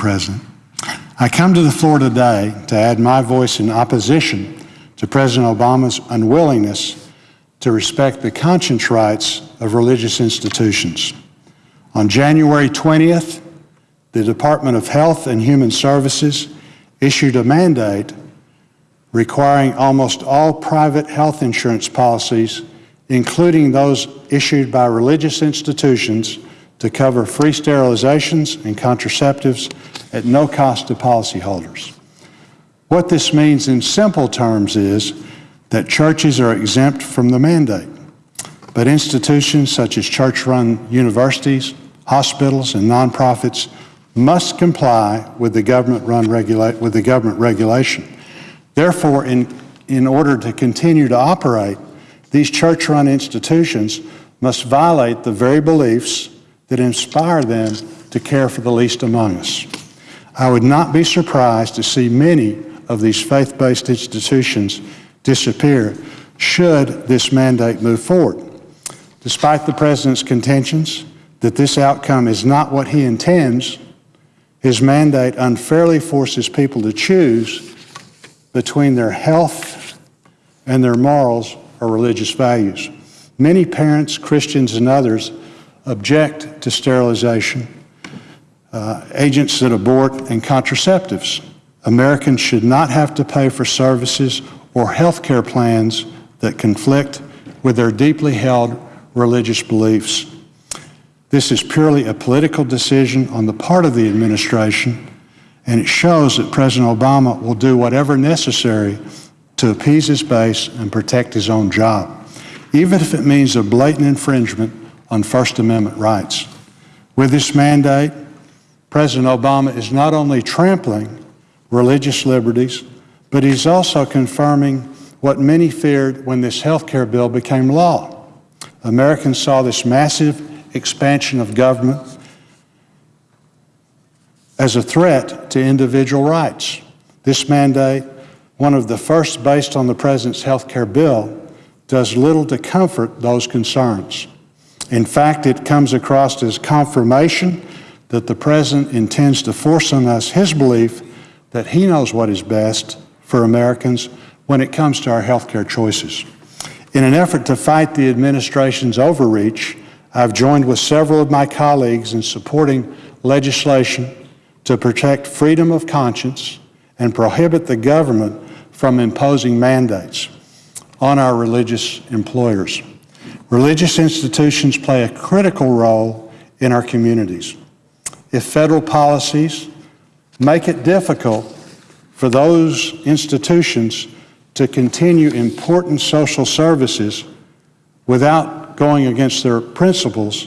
President. I come to the floor today to add my voice in opposition to President Obama's unwillingness to respect the conscience rights of religious institutions. On January 20th, the Department of Health and Human Services issued a mandate requiring almost all private health insurance policies, including those issued by religious institutions, to cover free sterilizations and contraceptives at no cost to policyholders. What this means in simple terms is that churches are exempt from the mandate, but institutions such as church-run universities, hospitals, and nonprofits must comply with the government run regula- with the government regulation. Therefore, in, in order to continue to operate, these church-run institutions must violate the very beliefs that inspire them to care for the least among us. I would not be surprised to see many of these faith-based institutions disappear should this mandate move forward. Despite the President's contentions that this outcome is not what he intends, his mandate unfairly forces people to choose between their health and their morals or religious values. Many parents, Christians, and others object to sterilization, uh, agents that abort, and contraceptives. Americans should not have to pay for services or health care plans that conflict with their deeply held religious beliefs. This is purely a political decision on the part of the administration, and it shows that President Obama will do whatever necessary to appease his base and protect his own job, even if it means a blatant infringement on First Amendment rights. With this mandate, President Obama is not only trampling religious liberties, but he's also confirming what many feared when this health care bill became law. Americans saw this massive expansion of government as a threat to individual rights. This mandate, one of the first based on the President's health care bill, does little to comfort those concerns. In fact, it comes across as confirmation that the President intends to force on us his belief that he knows what is best for Americans when it comes to our health care choices. In an effort to fight the administration's overreach, I've joined with several of my colleagues in supporting legislation to protect freedom of conscience and prohibit the government from imposing mandates on our religious employers. Religious institutions play a critical role in our communities. If federal policies make it difficult for those institutions to continue important social services without going against their principles,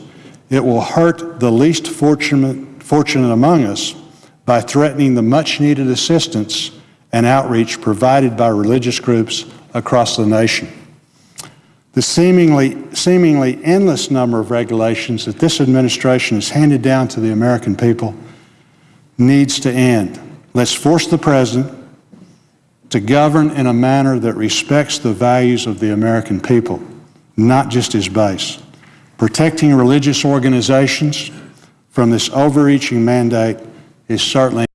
it will hurt the least fortunate, fortunate among us by threatening the much needed assistance and outreach provided by religious groups across the nation. The seemingly, seemingly endless number of regulations that this administration has handed down to the American people needs to end. Let's force the President to govern in a manner that respects the values of the American people, not just his base. Protecting religious organizations from this overreaching mandate is certainly